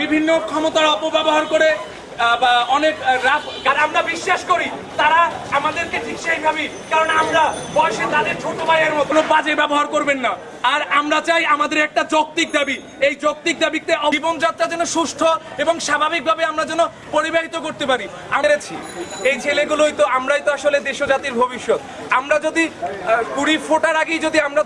বিভিন্ন ক্ষমতার অপব্যবহার করে বা অনেক আমরা বিশ্বাস করি, তারা আমাদেরকে ঠিক সেইভাবে, কারণ আমরা বয়সে তাদের ছোট ভাইয়ের মতো। বাজে ব্যবহার করবেন না। আর আমরা চাই আমাদের একটা যৌক্তিক দাবি। এই যৌক্তিক দাবিতে জীবনযাত্রা যেন সুস্থ এবং স্বাভাবিকভাবে আমরা যেন পরিবাহিত করতে পারি। আমরাছি এই ছেলেগুলোই তো আমরাই তো আসলে দেশ ও জাতির ভবিষ্যৎ। আমরা যদি কুড়ি ফোটার আগেই যদি আমরা